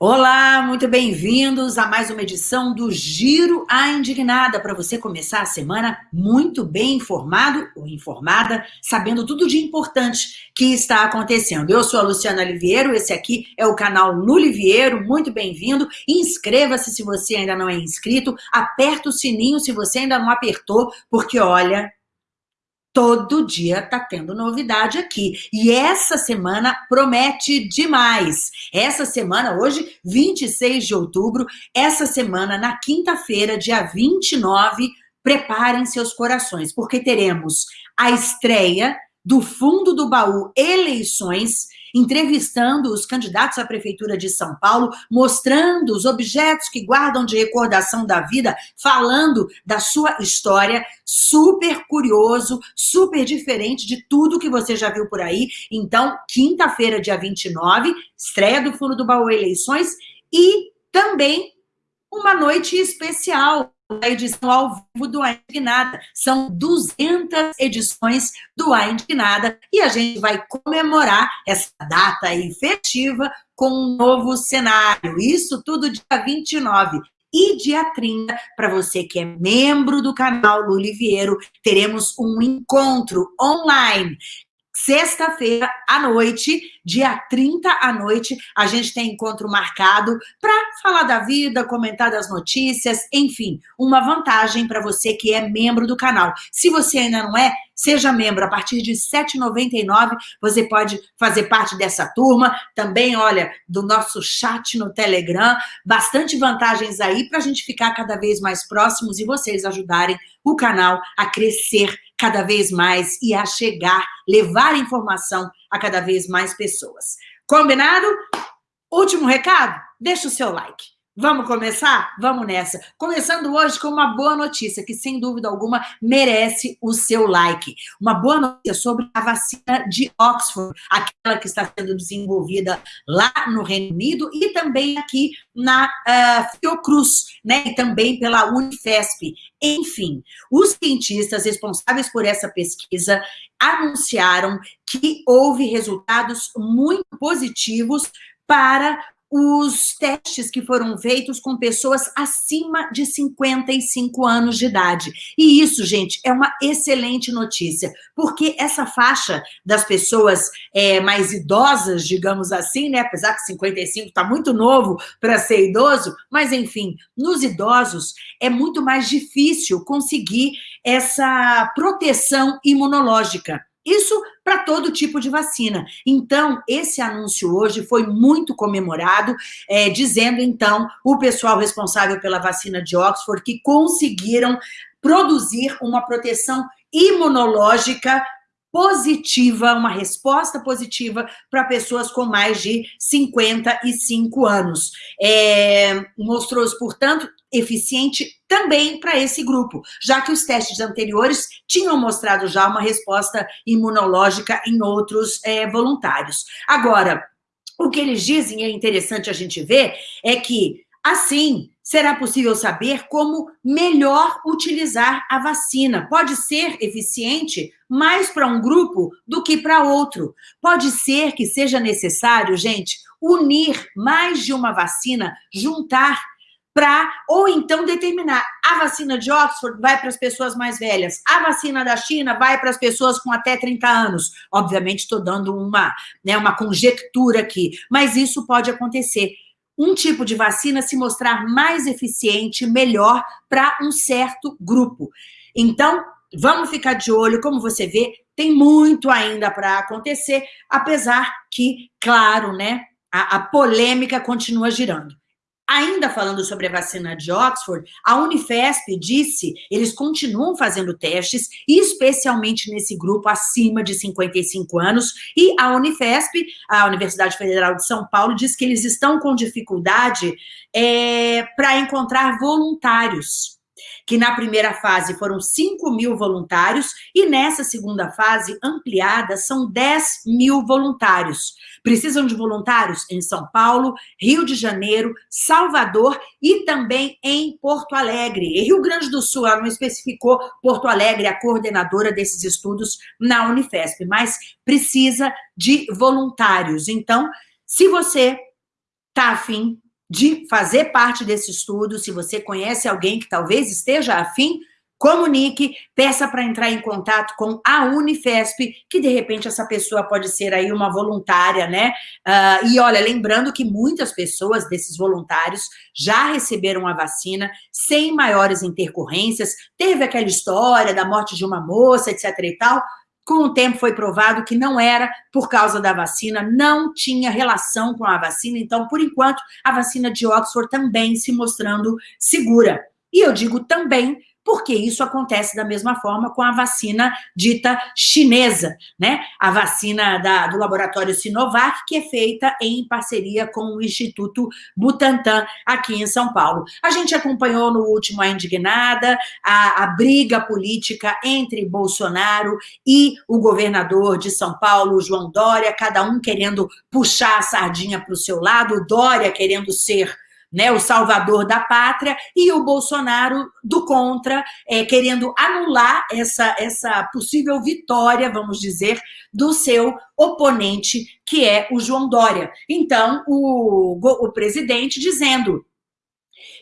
Olá, muito bem-vindos a mais uma edição do Giro a Indignada, para você começar a semana muito bem informado ou informada, sabendo tudo de importante que está acontecendo. Eu sou a Luciana Oliveira, esse aqui é o canal Luliviero, muito bem-vindo. Inscreva-se se você ainda não é inscrito, aperta o sininho se você ainda não apertou, porque olha, todo dia tá tendo novidade aqui. E essa semana promete demais. Essa semana, hoje, 26 de outubro, essa semana, na quinta-feira, dia 29, preparem seus corações, porque teremos a estreia do Fundo do Baú Eleições, entrevistando os candidatos à Prefeitura de São Paulo, mostrando os objetos que guardam de recordação da vida, falando da sua história, super curioso, super diferente de tudo que você já viu por aí. Então, quinta-feira, dia 29, estreia do Fundo do Baú Eleições e também uma noite especial, a edição ao vivo do A Indignada. São 200 edições do A Indignada e a gente vai comemorar essa data aí festiva com um novo cenário. Isso tudo dia 29. E dia 30, para você que é membro do canal Luliviero, teremos um encontro online Sexta-feira à noite, dia 30 à noite, a gente tem encontro marcado para falar da vida, comentar das notícias, enfim, uma vantagem para você que é membro do canal. Se você ainda não é, seja membro. A partir de R$ 7,99 você pode fazer parte dessa turma. Também, olha, do nosso chat no Telegram. Bastante vantagens aí para a gente ficar cada vez mais próximos e vocês ajudarem o canal a crescer cada vez mais e a chegar, levar informação a cada vez mais pessoas. Combinado? Último recado? Deixa o seu like. Vamos começar? Vamos nessa. Começando hoje com uma boa notícia, que sem dúvida alguma merece o seu like. Uma boa notícia sobre a vacina de Oxford, aquela que está sendo desenvolvida lá no Reino Unido e também aqui na uh, Fiocruz, né? E também pela Unifesp. Enfim, os cientistas responsáveis por essa pesquisa anunciaram que houve resultados muito positivos para os testes que foram feitos com pessoas acima de 55 anos de idade. E isso, gente, é uma excelente notícia, porque essa faixa das pessoas é, mais idosas, digamos assim, né, apesar que 55 está muito novo para ser idoso, mas enfim, nos idosos é muito mais difícil conseguir essa proteção imunológica. Isso para todo tipo de vacina. Então, esse anúncio hoje foi muito comemorado, é, dizendo, então, o pessoal responsável pela vacina de Oxford que conseguiram produzir uma proteção imunológica positiva, uma resposta positiva para pessoas com mais de 55 anos. É, Mostrou-se, portanto, eficiente também para esse grupo, já que os testes anteriores tinham mostrado já uma resposta imunológica em outros é, voluntários. Agora, o que eles dizem, é interessante a gente ver, é que, assim, será possível saber como melhor utilizar a vacina. Pode ser eficiente mais para um grupo do que para outro. Pode ser que seja necessário, gente, unir mais de uma vacina, juntar para, ou então determinar, a vacina de Oxford vai para as pessoas mais velhas, a vacina da China vai para as pessoas com até 30 anos. Obviamente, estou dando uma, né, uma conjectura aqui, mas isso pode acontecer. Um tipo de vacina se mostrar mais eficiente, melhor para um certo grupo. Então, vamos ficar de olho, como você vê, tem muito ainda para acontecer, apesar que, claro, né, a, a polêmica continua girando. Ainda falando sobre a vacina de Oxford, a Unifesp disse, eles continuam fazendo testes, especialmente nesse grupo acima de 55 anos, e a Unifesp, a Universidade Federal de São Paulo, diz que eles estão com dificuldade é, para encontrar voluntários que na primeira fase foram 5 mil voluntários e nessa segunda fase ampliada são 10 mil voluntários. Precisam de voluntários em São Paulo, Rio de Janeiro, Salvador e também em Porto Alegre. E Rio Grande do Sul, ela não especificou Porto Alegre, a coordenadora desses estudos na Unifesp, mas precisa de voluntários. Então, se você está afim de fazer parte desse estudo, se você conhece alguém que talvez esteja afim, comunique, peça para entrar em contato com a Unifesp, que de repente essa pessoa pode ser aí uma voluntária, né? Uh, e olha, lembrando que muitas pessoas desses voluntários já receberam a vacina sem maiores intercorrências, teve aquela história da morte de uma moça, etc e tal, com o tempo foi provado que não era por causa da vacina, não tinha relação com a vacina, então, por enquanto, a vacina de Oxford também se mostrando segura. E eu digo também porque isso acontece da mesma forma com a vacina dita chinesa, né? A vacina da, do laboratório Sinovac, que é feita em parceria com o Instituto Butantan, aqui em São Paulo. A gente acompanhou no último A Indignada a, a briga política entre Bolsonaro e o governador de São Paulo, João Dória, cada um querendo puxar a sardinha para o seu lado, Dória querendo ser né, o salvador da pátria, e o Bolsonaro do contra, é, querendo anular essa, essa possível vitória, vamos dizer, do seu oponente, que é o João Dória. Então, o, o presidente dizendo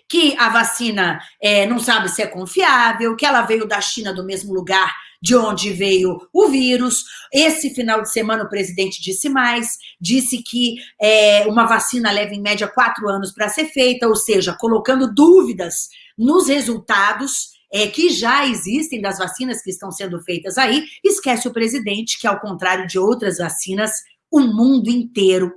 que a vacina é, não sabe se é confiável, que ela veio da China do mesmo lugar de onde veio o vírus. Esse final de semana o presidente disse mais, disse que é, uma vacina leva em média quatro anos para ser feita, ou seja, colocando dúvidas nos resultados é, que já existem das vacinas que estão sendo feitas aí, esquece o presidente que, ao contrário de outras vacinas, o mundo inteiro,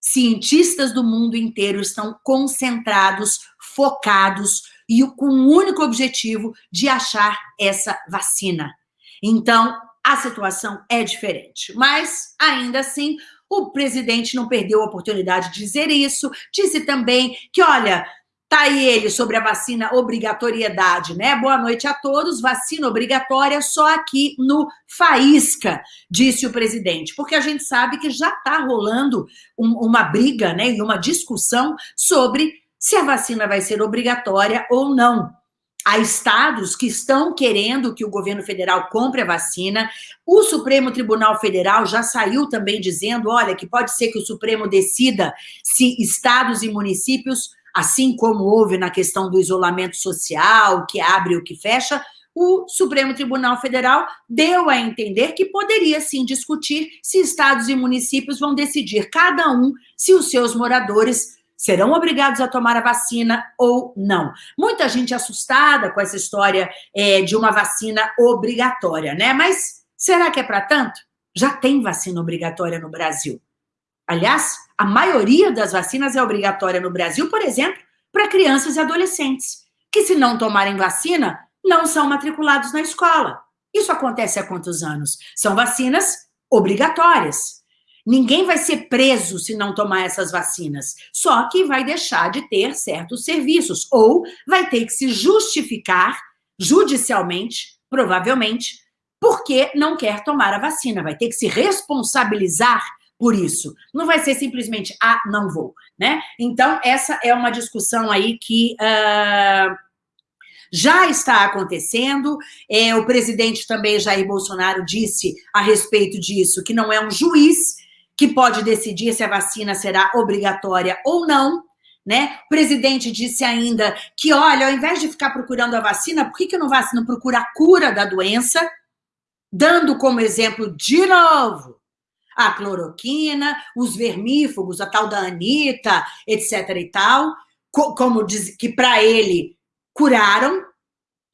cientistas do mundo inteiro estão concentrados, focados e com o único objetivo de achar essa vacina. Então, a situação é diferente. Mas, ainda assim, o presidente não perdeu a oportunidade de dizer isso. Disse também que, olha, tá aí ele sobre a vacina obrigatoriedade, né? Boa noite a todos. Vacina obrigatória só aqui no Faísca, disse o presidente, porque a gente sabe que já está rolando um, uma briga, né, e uma discussão sobre se a vacina vai ser obrigatória ou não. Há estados que estão querendo que o governo federal compre a vacina. O Supremo Tribunal Federal já saiu também dizendo, olha, que pode ser que o Supremo decida se estados e municípios, assim como houve na questão do isolamento social, que abre o que fecha, o Supremo Tribunal Federal deu a entender que poderia sim discutir se estados e municípios vão decidir cada um se os seus moradores serão obrigados a tomar a vacina ou não. Muita gente assustada com essa história é, de uma vacina obrigatória, né? Mas será que é para tanto? Já tem vacina obrigatória no Brasil. Aliás, a maioria das vacinas é obrigatória no Brasil, por exemplo, para crianças e adolescentes, que se não tomarem vacina, não são matriculados na escola. Isso acontece há quantos anos? São vacinas obrigatórias. Ninguém vai ser preso se não tomar essas vacinas, só que vai deixar de ter certos serviços, ou vai ter que se justificar judicialmente, provavelmente, porque não quer tomar a vacina, vai ter que se responsabilizar por isso. Não vai ser simplesmente, ah, não vou, né? Então, essa é uma discussão aí que... Uh, já está acontecendo, é, o presidente também, Jair Bolsonaro, disse a respeito disso, que não é um juiz que pode decidir se a vacina será obrigatória ou não, né? O presidente disse ainda que, olha, ao invés de ficar procurando a vacina, por que, que não, não procura a cura da doença? Dando como exemplo, de novo, a cloroquina, os vermífugos, a tal da Anitta, etc e tal, como diz, que para ele curaram,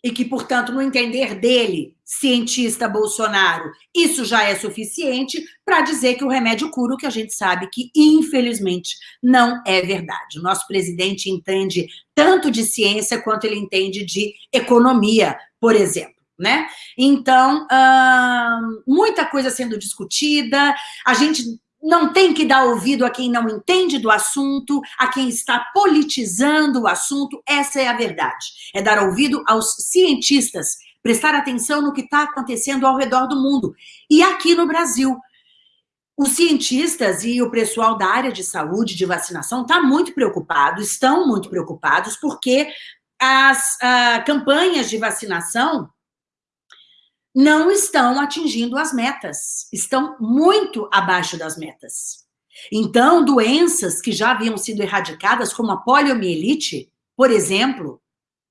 e que, portanto, no entender dele, cientista Bolsonaro, isso já é suficiente para dizer que o remédio cura o que a gente sabe que, infelizmente, não é verdade. O nosso presidente entende tanto de ciência quanto ele entende de economia, por exemplo. Né? Então, hum, muita coisa sendo discutida, a gente não tem que dar ouvido a quem não entende do assunto, a quem está politizando o assunto, essa é a verdade. É dar ouvido aos cientistas, prestar atenção no que está acontecendo ao redor do mundo. E aqui no Brasil, os cientistas e o pessoal da área de saúde, de vacinação, está muito preocupado, estão muito preocupados, porque as uh, campanhas de vacinação não estão atingindo as metas, estão muito abaixo das metas. Então, doenças que já haviam sido erradicadas, como a poliomielite, por exemplo,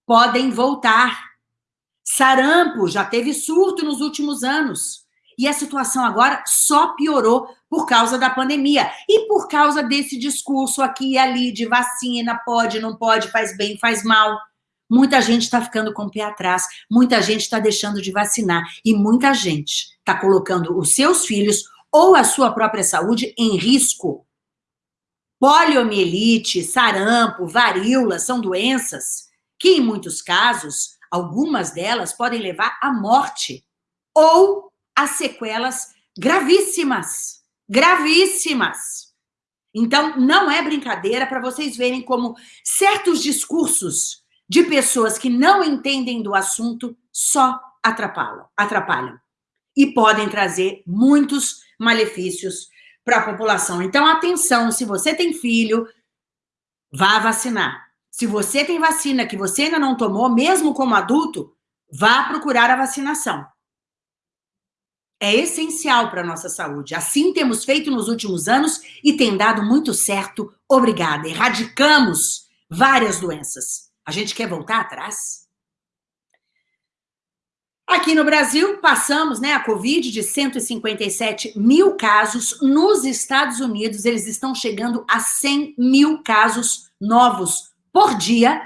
podem voltar. Sarampo já teve surto nos últimos anos. E a situação agora só piorou por causa da pandemia. E por causa desse discurso aqui e ali de vacina, pode, não pode, faz bem, faz mal. Muita gente está ficando com o pé atrás, muita gente está deixando de vacinar e muita gente está colocando os seus filhos ou a sua própria saúde em risco. Poliomielite, sarampo, varíola são doenças que, em muitos casos, algumas delas podem levar à morte ou a sequelas gravíssimas. Gravíssimas. Então, não é brincadeira para vocês verem como certos discursos de pessoas que não entendem do assunto só atrapalham, atrapalham e podem trazer muitos malefícios para a população. Então, atenção, se você tem filho, vá vacinar. Se você tem vacina que você ainda não tomou, mesmo como adulto, vá procurar a vacinação. É essencial para a nossa saúde. Assim temos feito nos últimos anos e tem dado muito certo. Obrigada. Erradicamos várias doenças. A gente quer voltar atrás? Aqui no Brasil, passamos né, a Covid de 157 mil casos. Nos Estados Unidos, eles estão chegando a 100 mil casos novos por dia.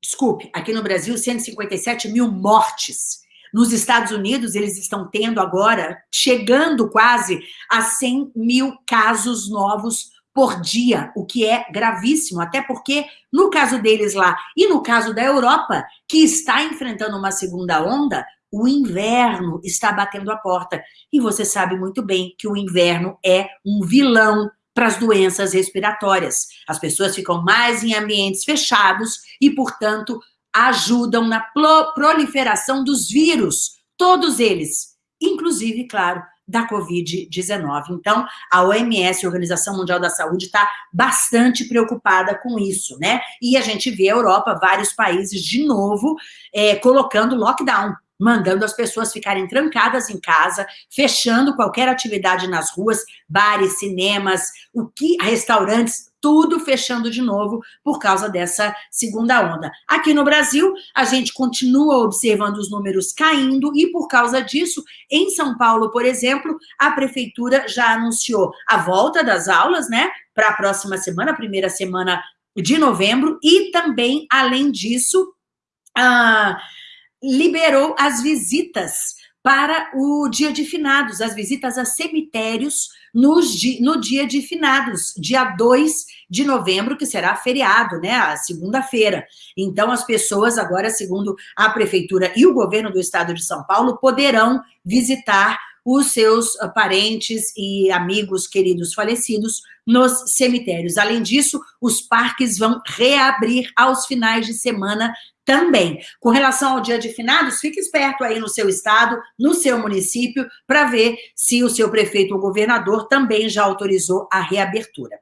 Desculpe, aqui no Brasil, 157 mil mortes. Nos Estados Unidos, eles estão tendo agora, chegando quase a 100 mil casos novos por dia, o que é gravíssimo, até porque no caso deles lá e no caso da Europa, que está enfrentando uma segunda onda, o inverno está batendo a porta. E você sabe muito bem que o inverno é um vilão para as doenças respiratórias. As pessoas ficam mais em ambientes fechados e, portanto, ajudam na proliferação dos vírus, todos eles, inclusive, claro, da Covid-19. Então, a OMS, a Organização Mundial da Saúde, está bastante preocupada com isso, né? E a gente vê a Europa, vários países, de novo, é, colocando lockdown, mandando as pessoas ficarem trancadas em casa, fechando qualquer atividade nas ruas, bares, cinemas, o que restaurantes, tudo fechando de novo por causa dessa segunda onda. Aqui no Brasil, a gente continua observando os números caindo e por causa disso, em São Paulo, por exemplo, a prefeitura já anunciou a volta das aulas, né, para a próxima semana, primeira semana de novembro, e também, além disso, ah, liberou as visitas para o dia de finados, as visitas a cemitérios nos, no dia de finados, dia 2 de novembro, que será feriado, né, a segunda-feira. Então, as pessoas agora, segundo a prefeitura e o governo do estado de São Paulo, poderão visitar os seus ah, parentes e amigos queridos falecidos nos cemitérios. Além disso, os parques vão reabrir aos finais de semana também. Com relação ao dia de finados, fique esperto aí no seu estado, no seu município, para ver se o seu prefeito ou governador também já autorizou a reabertura.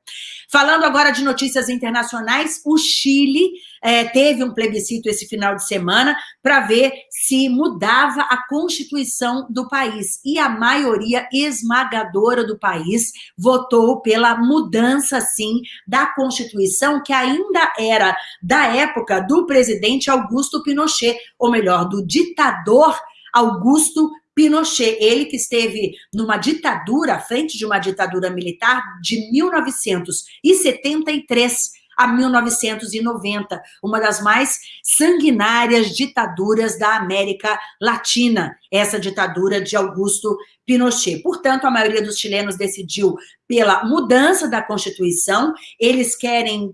Falando agora de notícias internacionais, o Chile é, teve um plebiscito esse final de semana para ver se mudava a constituição do país. E a maioria esmagadora do país votou pela mudança, sim, da constituição, que ainda era da época do presidente Augusto Pinochet, ou melhor, do ditador Augusto Pinochet, ele que esteve numa ditadura, à frente de uma ditadura militar de 1973 a 1990, uma das mais sanguinárias ditaduras da América Latina, essa ditadura de Augusto Pinochet. Portanto, a maioria dos chilenos decidiu pela mudança da Constituição, eles querem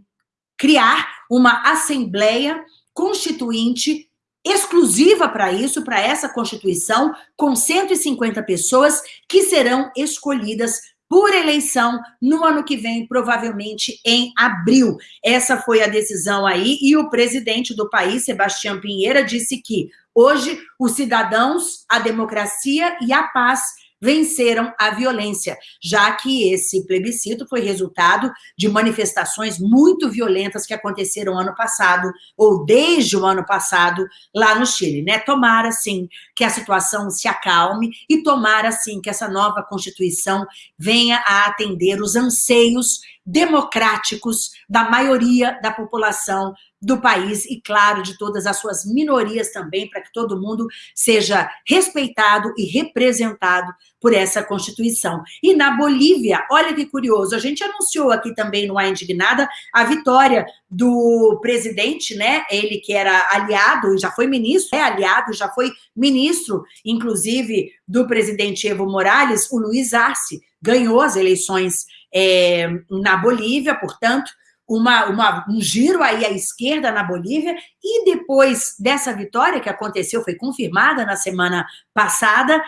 criar uma Assembleia Constituinte exclusiva para isso, para essa Constituição, com 150 pessoas que serão escolhidas por eleição no ano que vem, provavelmente em abril. Essa foi a decisão aí, e o presidente do país, Sebastião Pinheira, disse que hoje os cidadãos, a democracia e a paz venceram a violência, já que esse plebiscito foi resultado de manifestações muito violentas que aconteceram ano passado, ou desde o ano passado, lá no Chile, né? Tomara, sim, que a situação se acalme e tomara, sim, que essa nova Constituição venha a atender os anseios democráticos da maioria da população do país e, claro, de todas as suas minorias também, para que todo mundo seja respeitado e representado por essa Constituição. E na Bolívia, olha que curioso, a gente anunciou aqui também no A Indignada a vitória do presidente, né, ele que era aliado, já foi ministro, é aliado, já foi ministro, inclusive, do presidente Evo Morales, o Luiz Arce, ganhou as eleições é, na Bolívia, portanto, uma, uma, um giro aí à esquerda na Bolívia, e depois dessa vitória que aconteceu, foi confirmada na semana passada,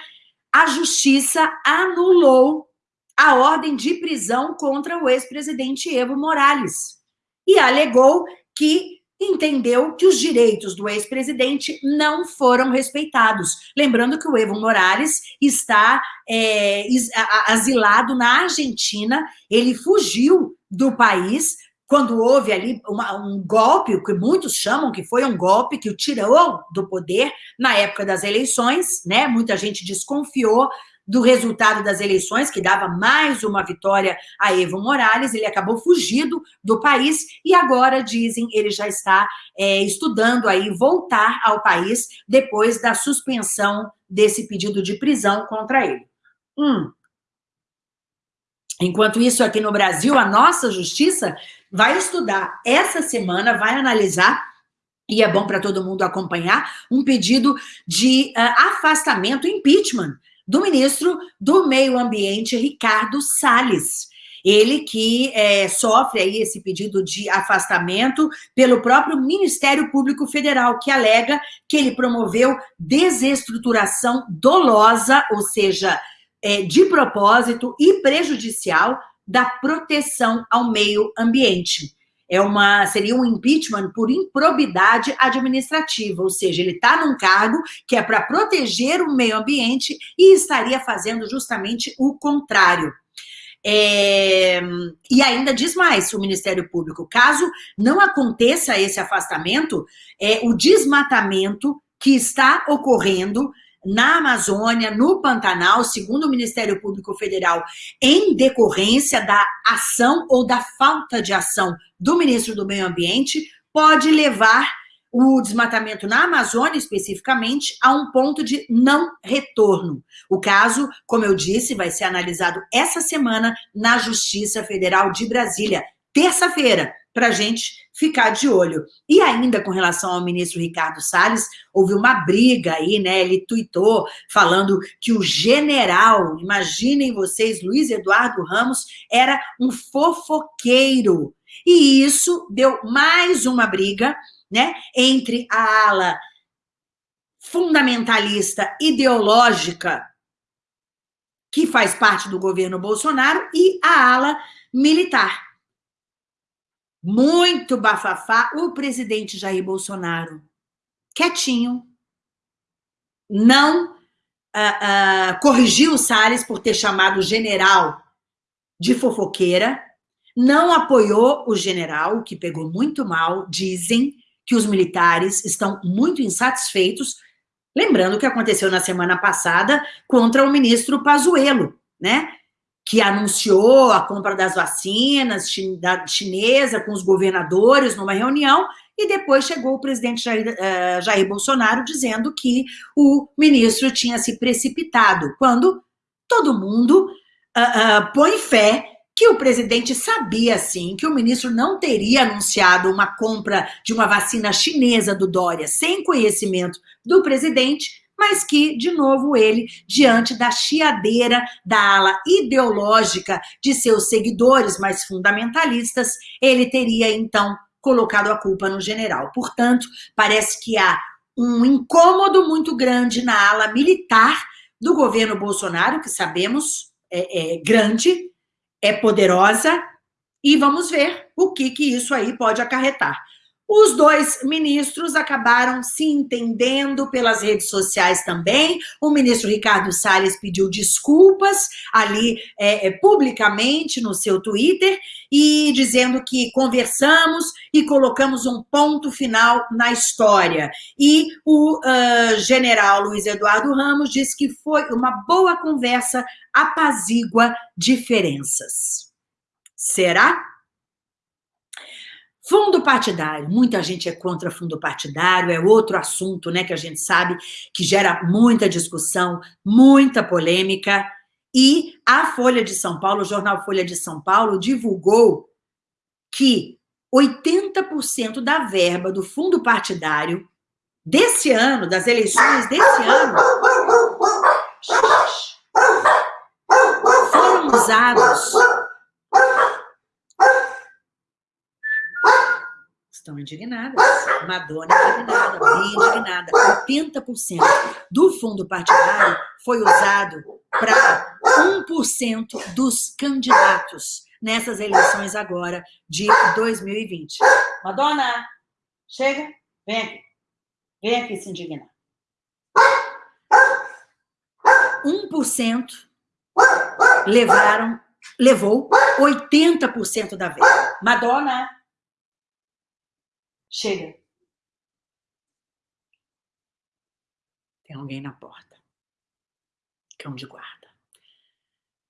a justiça anulou a ordem de prisão contra o ex-presidente Evo Morales. E alegou que entendeu que os direitos do ex-presidente não foram respeitados. Lembrando que o Evo Morales está é, asilado na Argentina, ele fugiu do país quando houve ali uma, um golpe, o que muitos chamam que foi um golpe que o tirou do poder na época das eleições, né? Muita gente desconfiou do resultado das eleições, que dava mais uma vitória a Evo Morales, ele acabou fugido do país e agora, dizem, ele já está é, estudando aí voltar ao país depois da suspensão desse pedido de prisão contra ele. Hum. Enquanto isso, aqui no Brasil, a nossa justiça vai estudar essa semana, vai analisar e é bom para todo mundo acompanhar, um pedido de uh, afastamento, impeachment, do ministro do Meio Ambiente, Ricardo Salles. Ele que é, sofre aí esse pedido de afastamento pelo próprio Ministério Público Federal, que alega que ele promoveu desestruturação dolosa, ou seja, é, de propósito e prejudicial da proteção ao meio ambiente. É uma, seria um impeachment por improbidade administrativa, ou seja, ele está num cargo que é para proteger o meio ambiente e estaria fazendo justamente o contrário. É, e ainda diz mais o Ministério Público, caso não aconteça esse afastamento, é, o desmatamento que está ocorrendo na Amazônia, no Pantanal, segundo o Ministério Público Federal, em decorrência da ação ou da falta de ação do ministro do Meio Ambiente, pode levar o desmatamento na Amazônia, especificamente, a um ponto de não retorno. O caso, como eu disse, vai ser analisado essa semana na Justiça Federal de Brasília, terça-feira, para a gente ficar de olho. E ainda com relação ao ministro Ricardo Salles, houve uma briga aí, né? Ele tuitou falando que o general, imaginem vocês, Luiz Eduardo Ramos, era um fofoqueiro. E isso deu mais uma briga, né? Entre a ala fundamentalista ideológica que faz parte do governo Bolsonaro e a ala militar muito bafafá, o presidente Jair Bolsonaro, quietinho, não uh, uh, corrigiu o Salles por ter chamado o general de fofoqueira, não apoiou o general, que pegou muito mal, dizem que os militares estão muito insatisfeitos, lembrando o que aconteceu na semana passada contra o ministro Pazuello, né? Que anunciou a compra das vacinas chinesa com os governadores numa reunião, e depois chegou o presidente Jair, uh, Jair Bolsonaro dizendo que o ministro tinha se precipitado, quando todo mundo uh, uh, põe fé que o presidente sabia, sim, que o ministro não teria anunciado uma compra de uma vacina chinesa do Dória sem conhecimento do presidente, mas que, de novo, ele, diante da chiadeira da ala ideológica de seus seguidores mais fundamentalistas, ele teria, então, colocado a culpa no general. Portanto, parece que há um incômodo muito grande na ala militar do governo Bolsonaro, que sabemos é, é grande, é poderosa, e vamos ver o que, que isso aí pode acarretar. Os dois ministros acabaram se entendendo pelas redes sociais também. O ministro Ricardo Salles pediu desculpas ali é, é, publicamente no seu Twitter e dizendo que conversamos e colocamos um ponto final na história. E o uh, general Luiz Eduardo Ramos disse que foi uma boa conversa, apazigua diferenças. Será? Fundo partidário, muita gente é contra fundo partidário, é outro assunto, né, que a gente sabe que gera muita discussão, muita polêmica, e a Folha de São Paulo, o jornal Folha de São Paulo, divulgou que 80% da verba do fundo partidário desse ano, das eleições desse ano, foram usados estão indignadas. Madonna indignada, bem indignada. 80% do fundo partidário foi usado para 1% dos candidatos nessas eleições agora de 2020. Madonna, chega, vem aqui. Vem aqui se indignar. 1% levaram, levou 80% da verba. Madonna, Chega. Tem alguém na porta. Cão de guarda.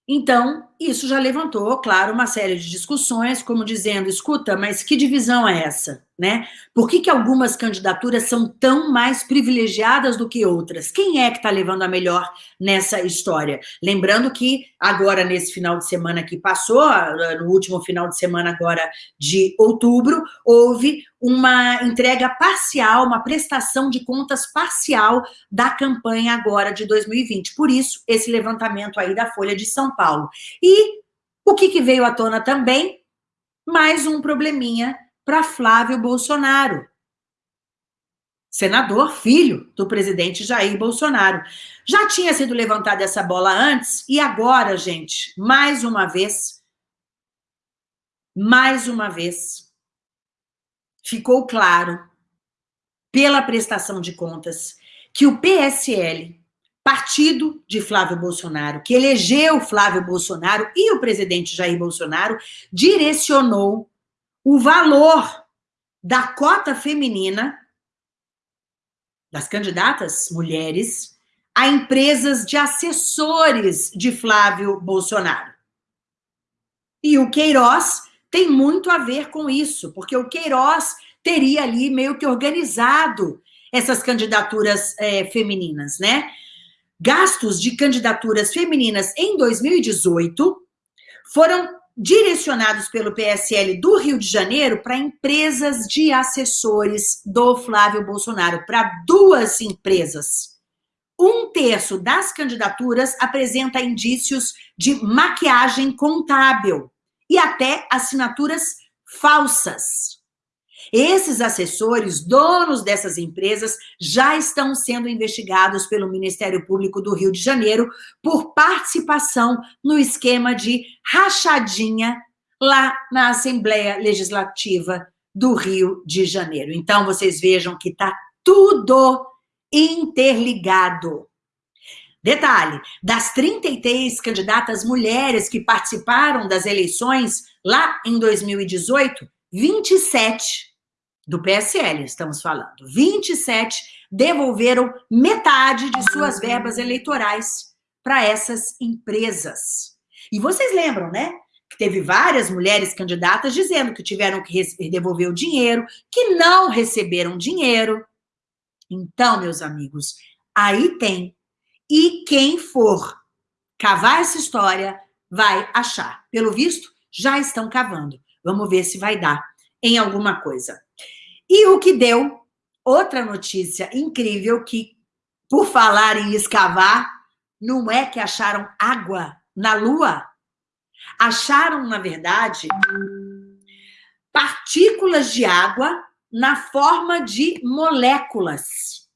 Então, isso já levantou, claro, uma série de discussões, como dizendo, escuta, mas que divisão é essa? Né? Por que, que algumas candidaturas são tão mais privilegiadas do que outras? Quem é que está levando a melhor nessa história? Lembrando que agora, nesse final de semana que passou, no último final de semana agora de outubro, houve uma entrega parcial, uma prestação de contas parcial da campanha agora de 2020. Por isso, esse levantamento aí da Folha de São Paulo. E o que, que veio à tona também? Mais um probleminha para Flávio Bolsonaro. Senador, filho do presidente Jair Bolsonaro. Já tinha sido levantada essa bola antes, e agora, gente, mais uma vez, mais uma vez, ficou claro, pela prestação de contas, que o PSL, partido de Flávio Bolsonaro, que elegeu Flávio Bolsonaro e o presidente Jair Bolsonaro, direcionou o valor da cota feminina das candidatas mulheres a empresas de assessores de Flávio Bolsonaro. E o Queiroz tem muito a ver com isso, porque o Queiroz teria ali meio que organizado essas candidaturas é, femininas, né? Gastos de candidaturas femininas em 2018 foram direcionados pelo PSL do Rio de Janeiro para empresas de assessores do Flávio Bolsonaro, para duas empresas. Um terço das candidaturas apresenta indícios de maquiagem contábil e até assinaturas falsas. Esses assessores, donos dessas empresas, já estão sendo investigados pelo Ministério Público do Rio de Janeiro por participação no esquema de rachadinha lá na Assembleia Legislativa do Rio de Janeiro. Então, vocês vejam que está tudo interligado. Detalhe, das 33 candidatas mulheres que participaram das eleições lá em 2018, 27 do PSL, estamos falando. 27 devolveram metade de suas verbas eleitorais para essas empresas. E vocês lembram, né? Que teve várias mulheres candidatas dizendo que tiveram que devolver o dinheiro, que não receberam dinheiro. Então, meus amigos, aí tem. E quem for cavar essa história vai achar. Pelo visto, já estão cavando. Vamos ver se vai dar em alguma coisa. E o que deu outra notícia incrível que, por falar em escavar, não é que acharam água na Lua. Acharam, na verdade, partículas de água na forma de moléculas.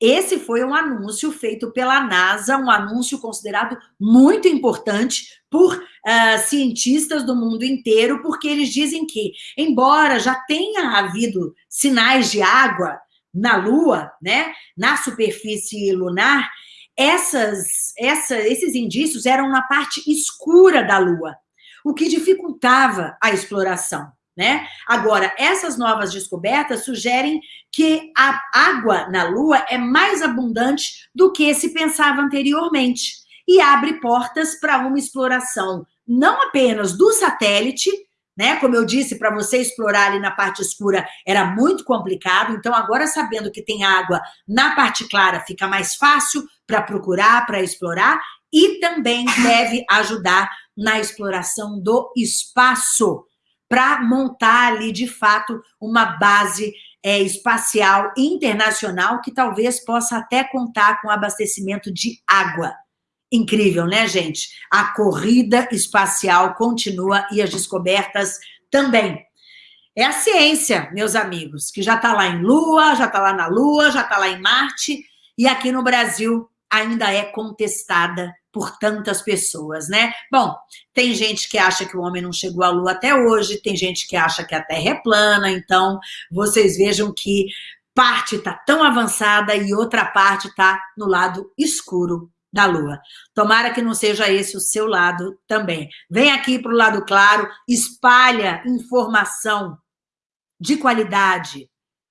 Esse foi um anúncio feito pela NASA, um anúncio considerado muito importante por uh, cientistas do mundo inteiro, porque eles dizem que, embora já tenha havido sinais de água na Lua, né, na superfície lunar, essas, essa, esses indícios eram na parte escura da Lua, o que dificultava a exploração. Né? Agora, essas novas descobertas sugerem que a água na Lua é mais abundante do que se pensava anteriormente e abre portas para uma exploração não apenas do satélite, né? Como eu disse, para você explorar ali na parte escura era muito complicado, então agora sabendo que tem água na parte clara fica mais fácil para procurar, para explorar e também deve ajudar na exploração do espaço para montar ali de fato uma base é, espacial internacional que talvez possa até contar com abastecimento de água. Incrível, né, gente? A corrida espacial continua e as descobertas também. É a ciência, meus amigos, que já está lá em Lua, já está lá na Lua, já está lá em Marte, e aqui no Brasil ainda é contestada por tantas pessoas, né? Bom, tem gente que acha que o homem não chegou à Lua até hoje, tem gente que acha que a Terra é plana, então vocês vejam que parte está tão avançada e outra parte está no lado escuro da lua. Tomara que não seja esse o seu lado também. Vem aqui para o lado claro, espalha informação de qualidade,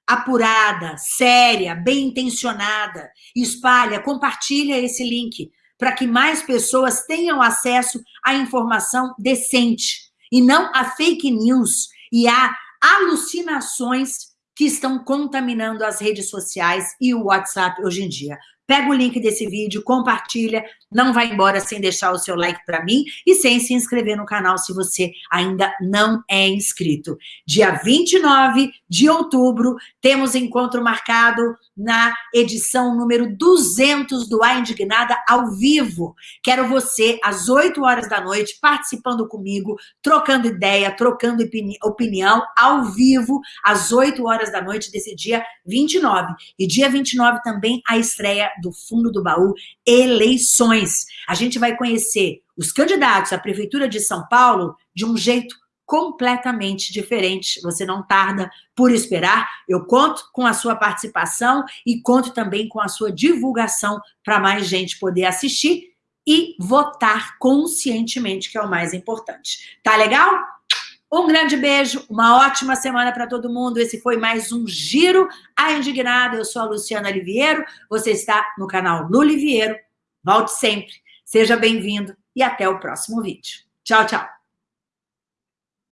apurada, séria, bem intencionada. Espalha, compartilha esse link para que mais pessoas tenham acesso à informação decente e não a fake news e a alucinações que estão contaminando as redes sociais e o WhatsApp hoje em dia. Pega o link desse vídeo, compartilha, não vai embora sem deixar o seu like para mim e sem se inscrever no canal se você ainda não é inscrito. Dia 29 de outubro, temos encontro marcado na edição número 200 do A Indignada ao vivo. Quero você, às 8 horas da noite, participando comigo, trocando ideia, trocando opinião, ao vivo, às 8 horas da noite desse dia 29. E dia 29 também a estreia do fundo do baú, eleições. A gente vai conhecer os candidatos à Prefeitura de São Paulo de um jeito completamente diferente. Você não tarda por esperar. Eu conto com a sua participação e conto também com a sua divulgação para mais gente poder assistir e votar conscientemente, que é o mais importante. Tá legal? Um grande beijo, uma ótima semana para todo mundo. Esse foi mais um Giro a Indignada. Eu sou a Luciana Liviero, você está no canal Lu Liviero. Volte sempre, seja bem-vindo e até o próximo vídeo. Tchau, tchau.